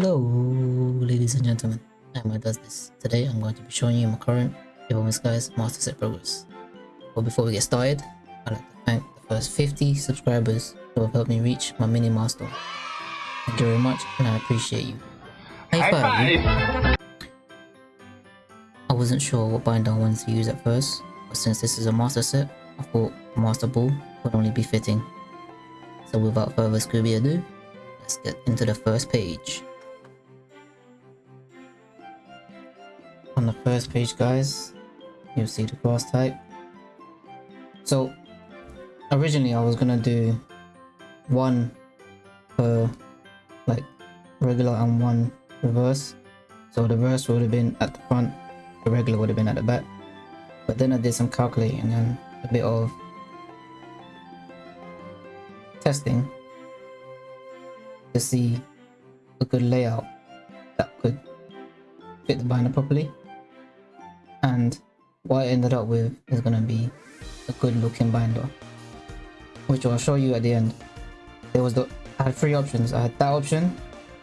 Hello, ladies and gentlemen. I'm does this. Today I'm going to be showing you my current Evolving Skies Master Set progress. But before we get started, I'd like to thank the first 50 subscribers who have helped me reach my mini milestone. Thank you very much and I appreciate you. High five! five. I wasn't sure what binder I wanted to use at first, but since this is a master set, I thought master ball would only be fitting. So without further Scooby ado, let's get into the first page. First page guys, you'll see the class type. So originally I was gonna do one per like regular and one reverse. So the reverse would have been at the front, the regular would have been at the back. But then I did some calculating and a bit of testing to see a good layout that could fit the binder properly and what I ended up with is going to be a good looking binder which I'll show you at the end. There was the I had three options. I had that option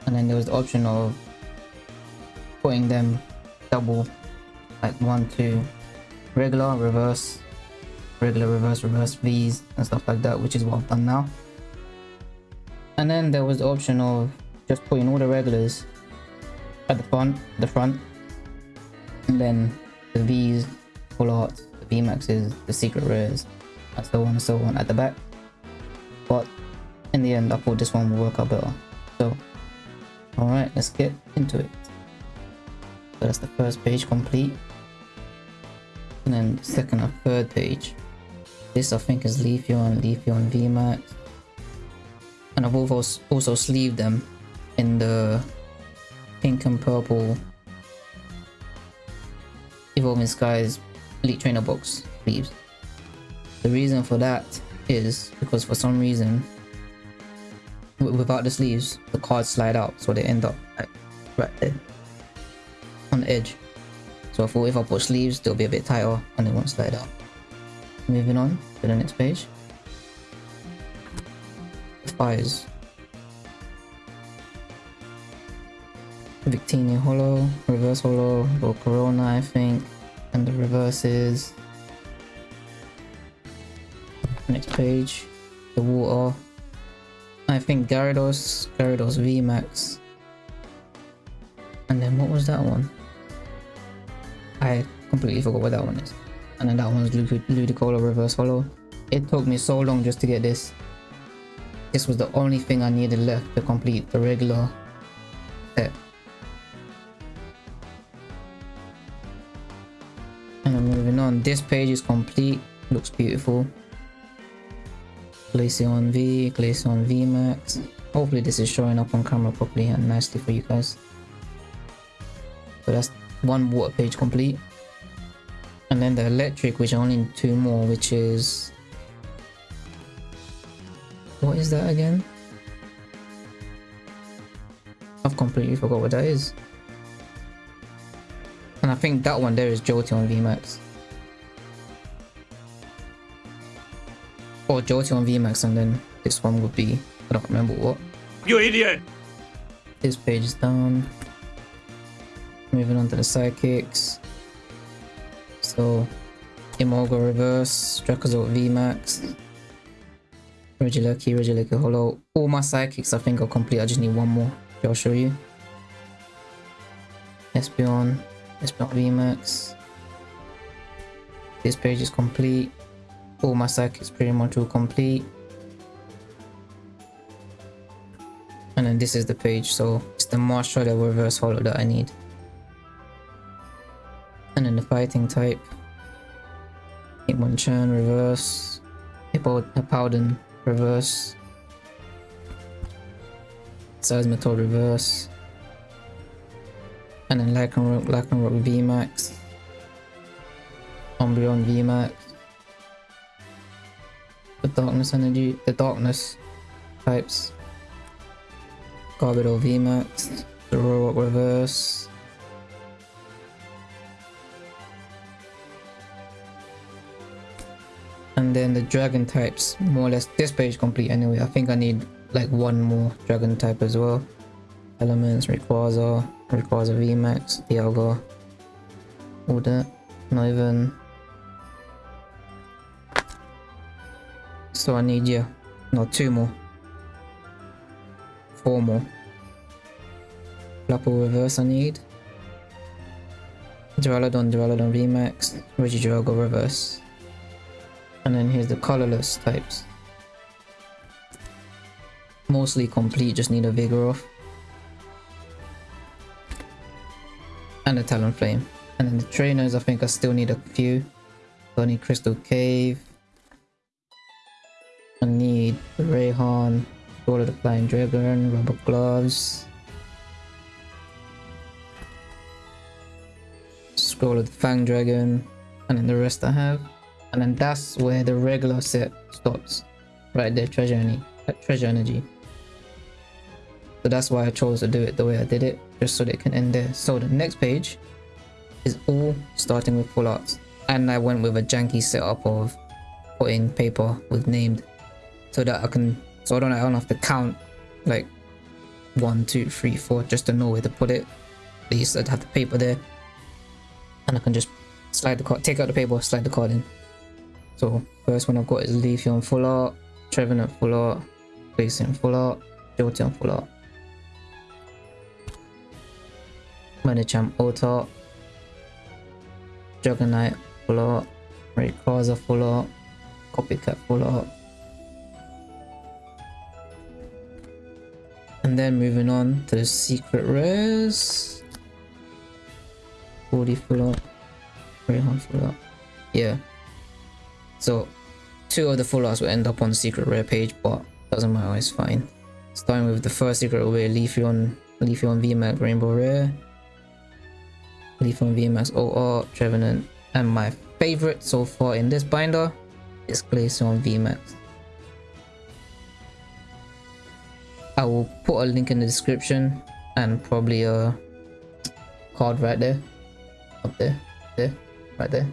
and then there was the option of putting them double like one two regular reverse regular reverse reverse V's and stuff like that which is what I've done now. And then there was the option of just putting all the regulars at the front the front and then the V's full arts the VMAXs the secret rares and so on and so on at the back. But in the end I thought this one will work out better. So all right let's get into it. So that's the first page complete. And then the second or third page. This I think is Leafeon, Leafeon VMAX. And I've also, also sleeved them in the pink and purple Evolving Skies Elite Trainer Box sleeves. The reason for that is because for some reason without the sleeves the cards slide out so they end up right there on the edge so I thought if I put sleeves they'll be a bit tighter and they won't slide out moving on to the next page Fires. Victini Holo, Reverse Holo, or Corona I think, and the reverse is next page, the water. I think Gyarados, Gyarados VMAX. And then what was that one? I completely forgot what that one is. And then that one's Ludicolo Reverse Holo. It took me so long just to get this. This was the only thing I needed left to complete the regular set. This page is complete. Looks beautiful. Glaceon V, Glaceon VMAX. Hopefully this is showing up on camera properly and nicely for you guys. So that's one water page complete. And then the electric, which only two more, which is what is that again? I've completely forgot what that is. And I think that one there is Jolteon VMAX. Or Jolteon VMAX and then this one would be, I don't remember what. You idiot! This page is done. Moving on to the sidekicks. So, Emolga Reverse, Dracozolt VMAX. Regieleki, Regieleki Holo. All my sidekicks I think are complete. I just need one more. I'll show you. Espeon, Espeon VMAX. This page is complete. All my sidekicks pretty much all complete. And then this is the page, so it's the Marshall the reverse holo that I need. And then the fighting type. Hitmonchan reverse. Hippo Hippowdon reverse. Seismitoad reverse. And then Lycanroc, Lycanroc VMAX. Umbreon VMAX. Darkness Energy, the Darkness types. Garbodor VMAX. The Robot reverse. and then the dragon types more or less this page complete anyway i think i need like one more dragon type as well Elements, Rayquaza, Rayquaza VMAX, Dialga, all that. Not even. So I need, you. no, two more. Four more. Flapple Reverse I need. Duraludon, Duraludon VMAX, Regidrago Reverse. And then here's the colorless types. Mostly complete, just need a Vigor Vigoroth. And a Talonflame. And then the trainers, I think I still need a few. So I need Crystal Cave. Raihan, Sword of the Flying Dragon, Rubber Gloves. Scroll of the Fang Dragon, and then the rest I have. And then that's where the regular set stops. Right there, treasure energy. Uh, treasure energy. So that's why I chose to do it the way I did it, just so they can end there. So the next page is all starting with full arts. And I went with a janky setup of putting paper with named so that I can so I don't, I don't have to count like one, two, three, four just to know where to put it. At least I'd have the paper there and I can just slide the card, take out the paper, slide the card in. So first one I've got is Leafeon full art, Trevenant full art, Glaceon full art, Jolteon full art. Medicham Auto, Juggernaut full art, Rayquaza full art, Copycat full art. And then moving on to the secret rares. 40 full art, Raihan full art. Yeah. So two of the full arts will end up on the secret rare page, but doesn't matter, it's fine. Starting with the first secret rare, Leafeon, Leafeon VMAX Rainbow Rare, Leafeon VMAX OR, Trevenant, and my favorite so far in this binder is Glaceon VMAX. I will put a link in the description and probably a card right there, up there, there, right there,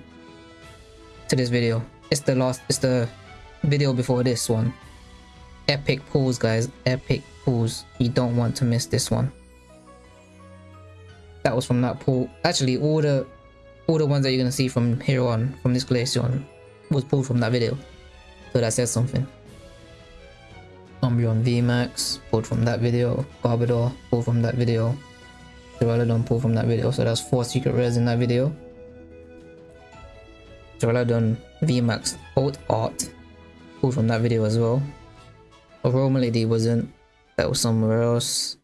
to this video. It's the last, it's the video before this one. Epic pulls, guys, epic pulls. You don't want to miss this one that was from that pool. Actually, all the all the ones that you're gonna see from here on, from this Glaceon, was pulled from that video. So that says something. Umbreon VMAX, pulled from that video. Garbodor, pulled from that video. Duraludon, pulled from that video. So that's four secret rares in that video. Duraludon VMAX Alt Art, pulled from that video as well. Lady wasn't. That was somewhere else.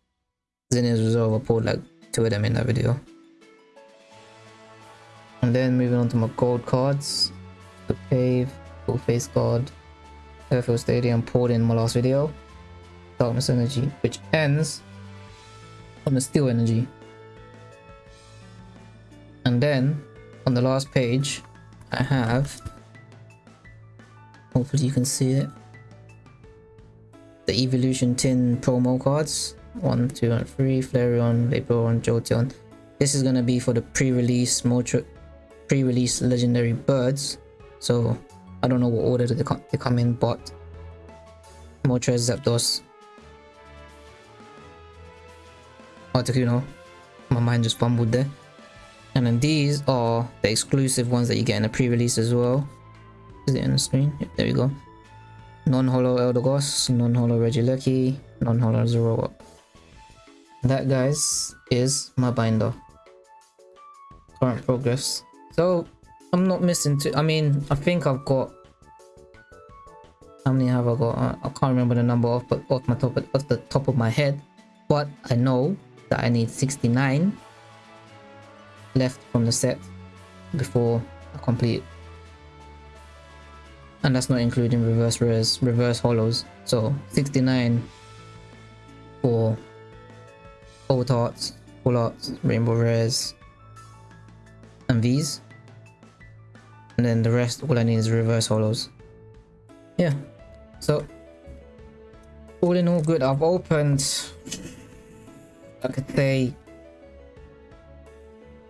Zinnia's Resolve, I pulled like two of them in that video. And then moving on to my gold cards. The Cave, Full Face Card, Airfield Stadium pulled in my last video. Darkness Energy, which ends on the Steel Energy. And then on the last page, I have, hopefully you can see it, the Evolution Tin promo cards. One, two, and three. Flareon, Vaporeon, Jolteon. This is gonna be for the pre-release pre-release legendary birds. So I don't know what order they come, they come in, but Moltres, Zapdos, Articuno. My mind just fumbled there. And then these are the exclusive ones that you get in the pre-release as well. Is it on the screen? Yep, there we go. Non-holo Eldegoss, non-holo Regieleki, non-holo Zoroark. That guys is my binder. Current progress. So I'm not missing two. I mean, I think I've got how many have I got? I, I can't remember the number off but off my top off the top of my head. But I know that I need 69 left from the set before I complete. And that's not including reverse rares, reverse holos. So 69 for Alt arts, Full Arts, Rainbow Rares, and these and then the rest all I need is reverse holos. Yeah. So all in all good. I've opened I could say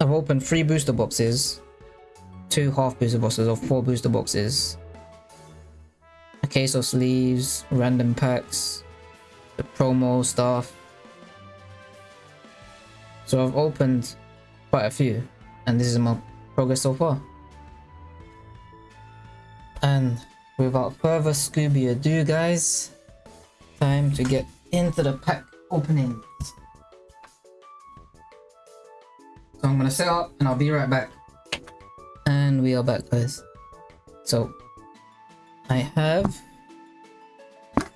I've opened three booster boxes two half booster boxes or four booster boxes. A case of sleeves random packs the promo stuff. So I've opened quite a few and this is my progress so far. And without further Scooby ado guys, time to get into the pack openings. So I'm gonna set up and I'll be right back. And we are back guys. So I have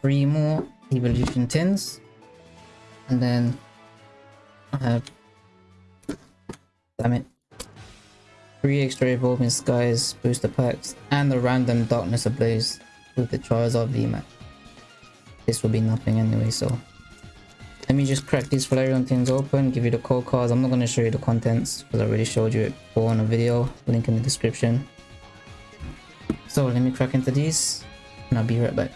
three more evolution tins and then I have damn it three extra evolving skies booster packs, and the random darkness ablaze with the Charizard VMAX. This will be nothing anyway, so let me just crack these Flareon things open, give you the code cards. I'm not going to show you the contents because I already showed you it before on a video, link in the description. So let me crack into these and I'll be right back.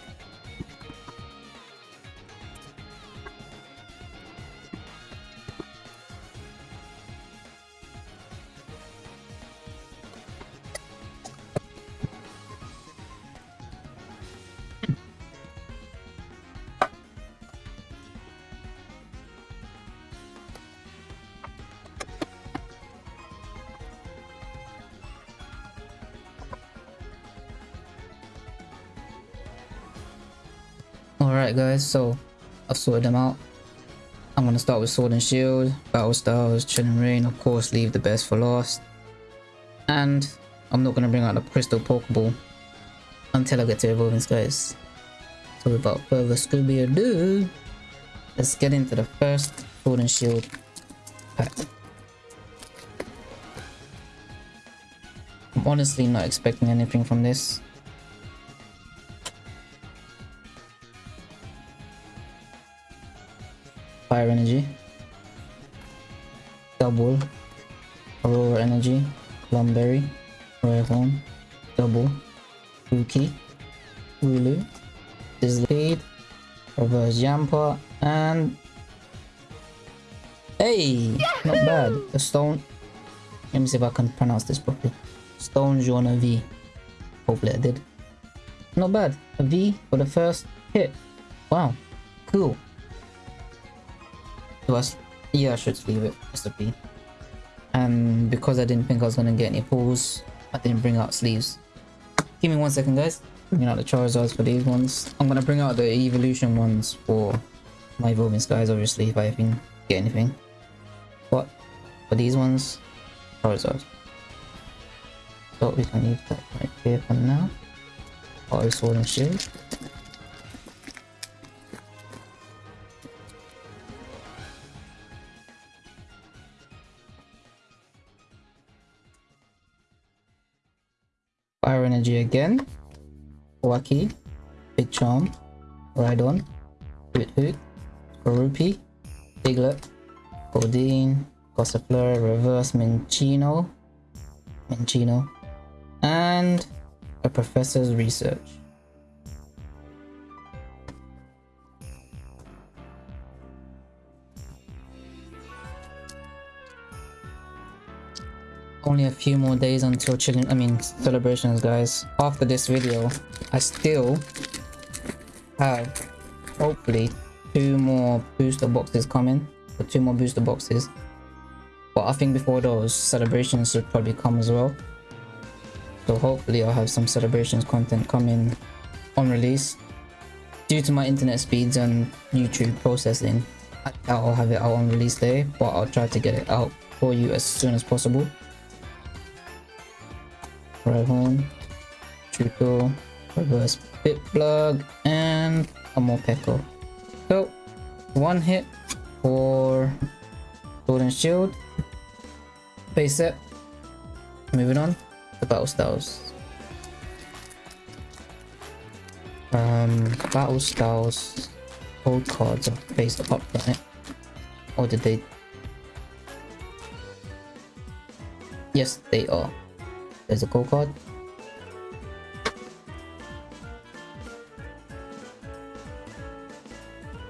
guys, so I've sorted them out. I'm going to start with Sword and Shield, Battle Styles, Chilling Reign, of course leave the best for last. And I'm not going to bring out the Crystal Pokeball until I get to Evolving Skies. So without further Scooby ado, let's get into the first Sword and Shield pack. I'm honestly not expecting anything from this. fire energy double aurora energy lumberry royal home double Yuki, Wooloo, Dislocate, Reverse Jumper, and... Hey! Yahoo! Not bad. A stone... Let me see if I can pronounce this properly. Stonjourner V. Hopefully I did. Not bad. A V for the first hit. Wow. Cool was yeah, I should leave it as a B. And because I didn't think I was gonna get any pulls, I didn't bring out sleeves. Give me one second, guys. You know the Charizards for these ones. I'm gonna bring out the evolution ones for my evolving skies, obviously, if I even get anything. But for these ones, Charizards. So we can leave that right here for now. Auto sword and shield. again. Wacky, Big Charm, Rhydon, Hoot Rupee. Diglett, Goldeen, Gossifleur, Reverse Minccino, Minccino, and a Professor's Research. only a few more days until chicken, I mean, celebrations, guys. After this video, I still have, hopefully, two more booster boxes coming. Or two more booster boxes. But I think before those, celebrations should probably come as well. So hopefully I'll have some celebrations content coming on release. Due to my internet speeds and YouTube processing, I'll have it out on release day, but I'll try to get it out for you as soon as possible. Revon, Chuto, Reverse Bit Plug, and a Morpeko. So, one hit for Sword and Shield, base set. Moving on, the Battle Styles. Um, Battle Styles old cards are based upon it. Or did they? Yes, they are. There's a go-kart.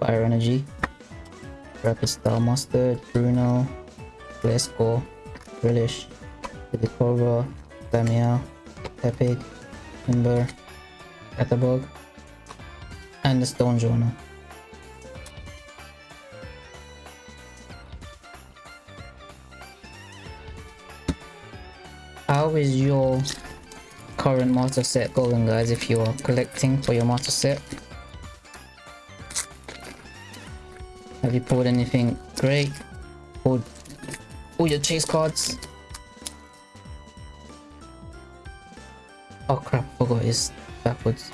Fire Energy. Rapid Star Mustard, Bruno, Glasgow, Relish, Divikova, Damia, Epic, Timber, Catabog, and the Stonjourner. Your current master set going guys if you're collecting for your master set? Have you pulled anything great? Pulled all your chase cards? Oh crap, forgot it's backwards.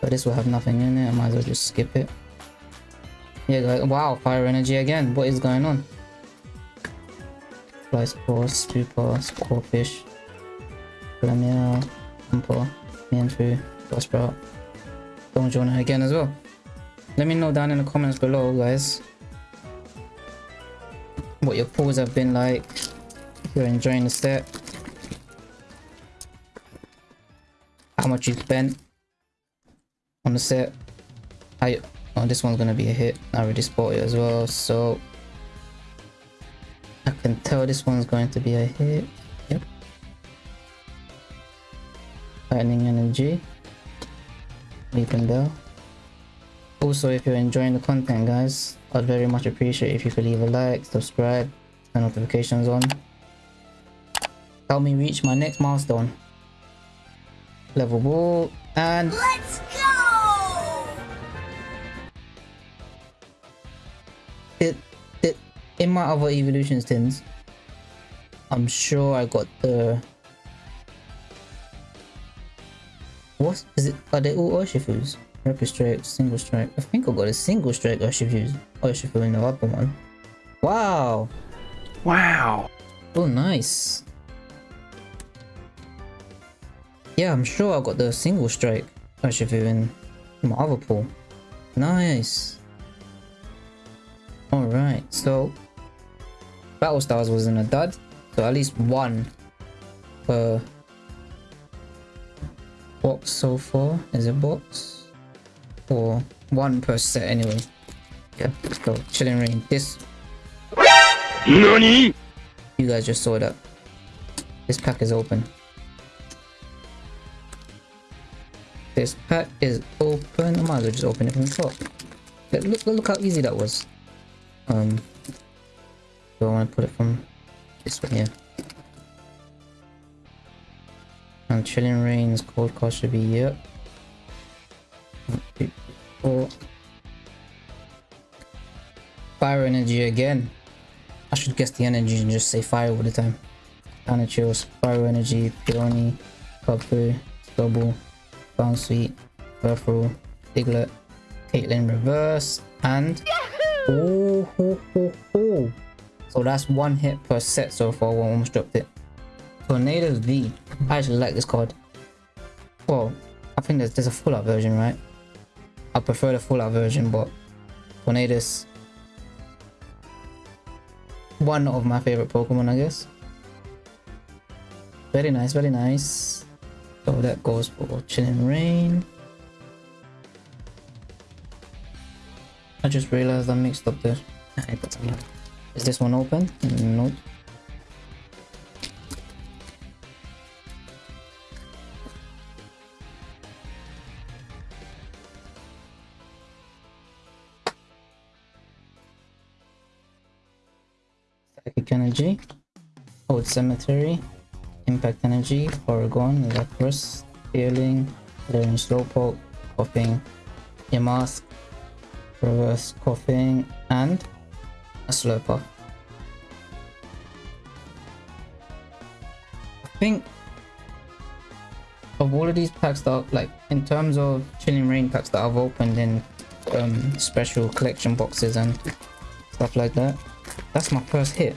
But this will have nothing in it, I might as well just skip it. Yeah guys, wow, fire energy again, what is going on? Fly Spore, Super, Scorefish, Glameow, Humper, Mienfoo, Buzzsprout. Don't join again as well. Let me know down in the comments below guys what your pulls have been like if you're enjoying the set how much you spent on the set I oh this one's gonna be a hit I already spot it as well so I can tell this one's going to be a hit. Yep. Lightning energy. Weepinbell. Also if you're enjoying the content guys I'd very much appreciate if you could leave a like subscribe turn notifications on. Help me reach my next milestone. Level ball and Let's in my other evolutions tins i'm sure i got the what is it are they all urshifu's rapid strike single strike. I think i got a single strike urshifu's urshifu in the upper one. Wow. Wow. oh nice. Yeah i'm sure i got the single strike urshifu in my other pool. Nice. Alright, so Battle Styles was in a dud, so at least one per box so far. Is it box? Or one per set anyway. Yeah, so Chilling Reign. This NANI? you guys just saw that. This pack is open. This pack is open. I might as well just open it from the top. Look, look, look how easy that was. Um, do I want to put it from this one here? And Chilling Reign's cold cost should be yep. One, two, four. Fire energy again. I should guess the energy and just say fire all the time. Anachills, Fire Energy, Peony, Kapu, Double, Bounce Sweet, Burfrow, Diglett, Caitlin Reverse, and Oh, ho, ho, ho. So that's one hit per set so far. One almost dropped it. Tornadus V. I actually like this card. Well, I think there's, there's a full out version, right? I prefer the full out version, but Tornadus. One of my favorite Pokemon, I guess. Very nice, very nice. So that goes for Chilling Reign. I just realized I mixed up the... Is this one open? Nope. Psychic Energy, oh, Old Cemetery, Impact Energy, Oregon, Lapras, Feeling, Learning Slowpoke, Koffing, Yamask, reverse Koffing and a slurper i think of all of these packs that like in terms of chilling reign packs that i've opened in um, special collection boxes and stuff like that that's my first hit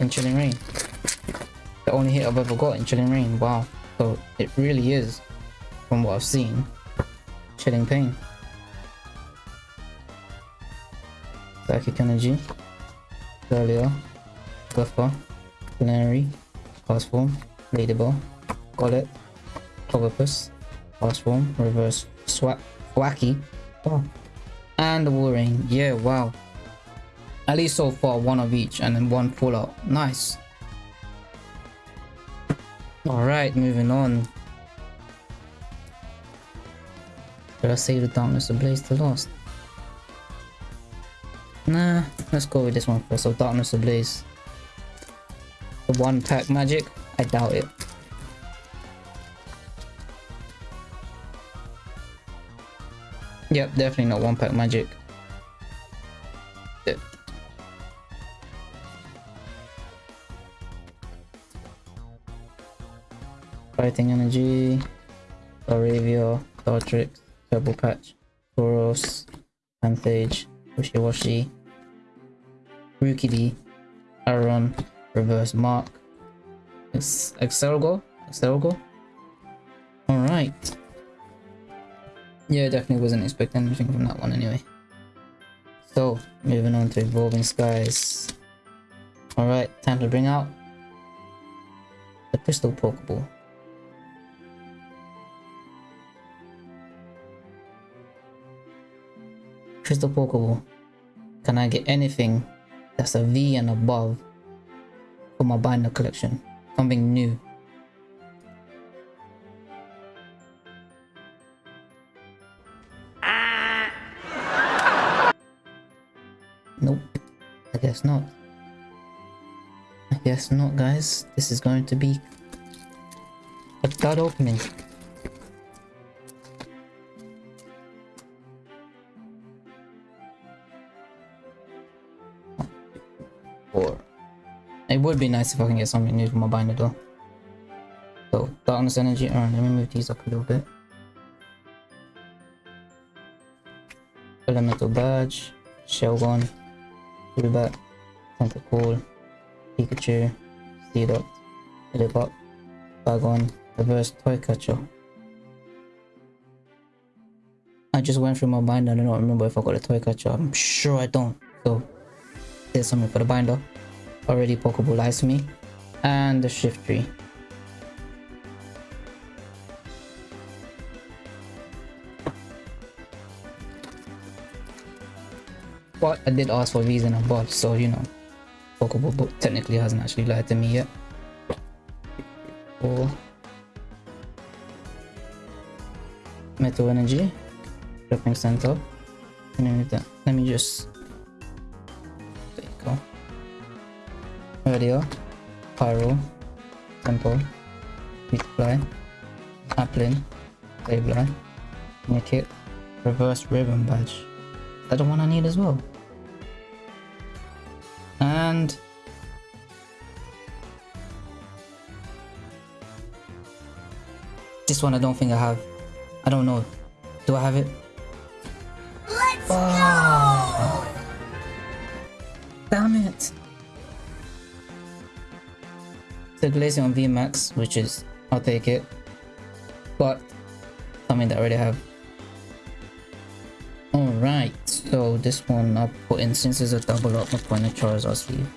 in chilling reign. The only hit i've ever got in chilling reign wow. So it really is from what i've seen chilling pain Psychic Energy, Galio, Guffer, Canary, Fast Form, Ladyball, Gollet, Clobbopus, Fast Form, Reverse Swap, Wacky, oh, and the Warring. Yeah, wow. At least so far, one of each and then one full out. Nice. Alright, moving on. Did I say the darkness ablaze the last? Nah, let's go with this one first. So Darkness Ablaze. The one pack magic? I doubt it. Yep, definitely not one pack magic. Fighting Energy, Aravia, Dartrix, Turbo Patch, Tauros, Panthage, Wishiwashi, Rookie Aaron, Reverse Mark, it's Excelgo, Excelgo. Alright. Yeah, definitely wasn't expecting anything from that one anyway. So, moving on to Evolving Skies. Alright, time to bring out the Crystal Pokeball. Crystal Pokeball. Can I get anything that's a V and above for my binder collection? Something new. Ah. Nope. I guess not. I guess not, guys. This is going to be a dud opening. It would be nice if I can get something new for my binder though. So darkness energy. Alright, let me move these up a little bit. Elemental badge, Shelgon, Rubat, Tentacool, Pikachu, Seedot, Lillipup, Bagon, Reverse Toy Catcher. I just went through my binder I don't remember if I got a toy catcher. I'm sure I don't. So there's something for the binder. Already to me. And the Shiftry But I did ask for these and so you know. Pokeball technically hasn't actually lied to me yet. Or Metal Energy. Shopping Center. Let me just Radio, Pyro, Temple, Fly, Applin, Sableye, Nickit, Reverse Ribbon Badge. That's the one I need as well. And this one I don't think I have. I don't know. Do I have it? The on VMAX, which is, I'll take it. But, something that I already have. Alright, so this one I'll put in since it's a double up, I'll put in a Charizard sleeve.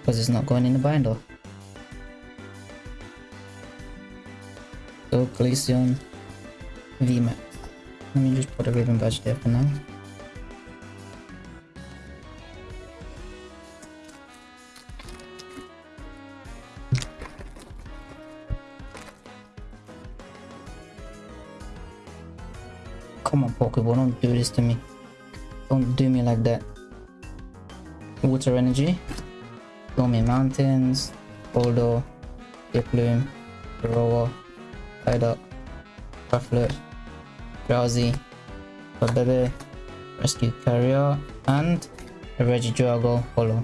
Because it's not going in the binder. So Glaceon VMAX. Let me just put a ribbon badge there for now. To me. Don't do me like that. Water energy. Stormy Mountains. Boulder. Diplume. Roller. Psyduck. Rufflet. Drowsy. Babebe. Rescue Carrier. And a Regidrago Holo.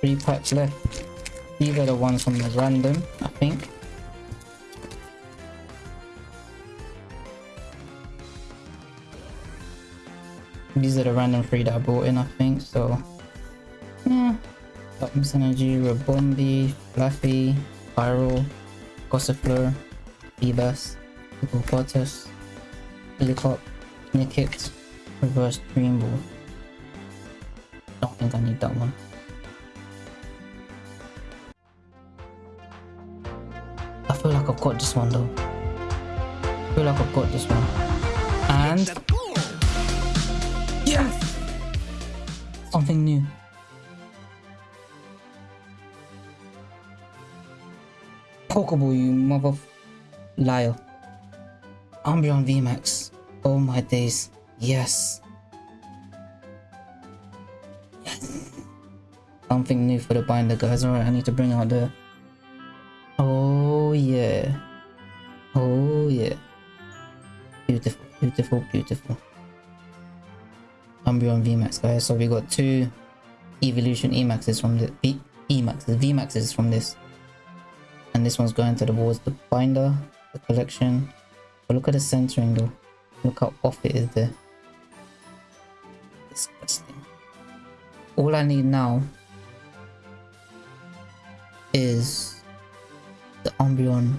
Three packs left. These are the ones from the random, I think. These are the random three that I brought in, I think, so... Yeah. Darkness Energy, Rabombi, Fluffy, Pyro, Gossifleur, Beebas, Hippopotas, Helicop, Nickit, Reverse Dream Ball. Don't think I need that one. I feel like I've got this one though. I feel like I've got this one. And Something new. Pokeball, you mother Lyle. Umbreon VMAX. Oh my days. Yes. Yes. Something new for the binder, guys. Alright, I need to bring out the. Oh yeah. Oh yeah. Beautiful, beautiful, beautiful. Umbreon VMAX, guys. So we got two Evolution Emaxes from the V Emaxes, VMAXes from this. And this one's going to towards the binder, the collection. But look at the centering though. Look how off it is there. Disgusting. All I need now is the Umbreon.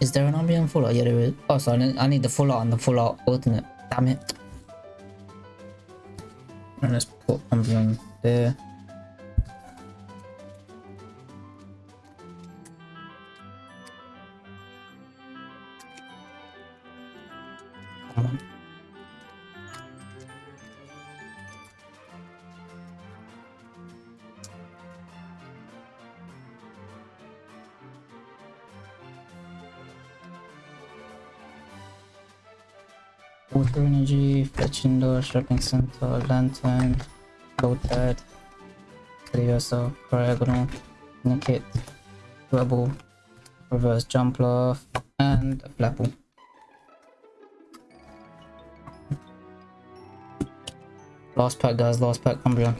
Is there an Umbreon full art? Yeah, there is. Oh, so I need, I need the full art and the full art alternate. Damn it. And let's put something there. Fetching Door, Shopping Center, Lantern, Lotad, Leviosa, Paragonal, naked, Rebel, Reverse jump off, and a Flapple. Last pack guys, last pack, Umbreon.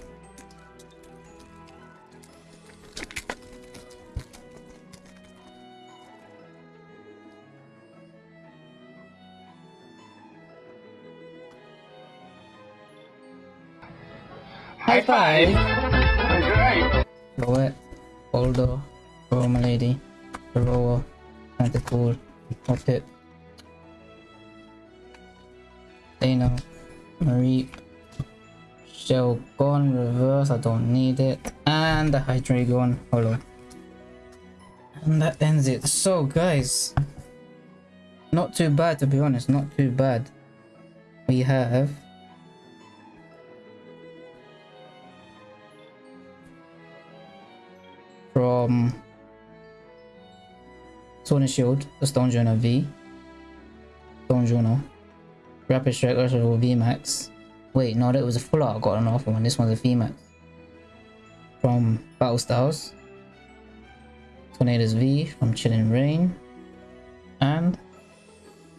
High five! Loet, Boldo, Roma Lady, Aroa, Tentacool, Hoppip, Dano, Marie, Shell gone, reverse, I don't need it, and the Hydreigon Holo. And that ends it. So guys, not too bad to be honest, not too bad. We have Sword and Shield, the Stonjourner V, Stonjourner, Rapid Strike Ursula V Max. Wait, no, that was a full art I got an offer one. This one's a V Max. From Battle Styles, Tornadus V from Chilling Reign, and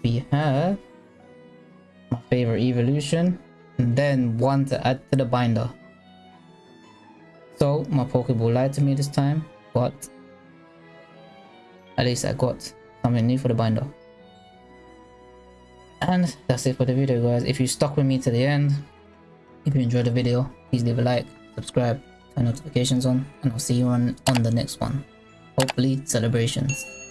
we have my favorite evolution, and then one to add to the binder. So my Pokeball lied to me this time, but at least I got something new for the binder. And that's it for the video guys. If you stuck with me to the end, if you enjoyed the video, please leave a like, subscribe, turn notifications on, and I'll see you on, on the next one. Hopefully celebrations.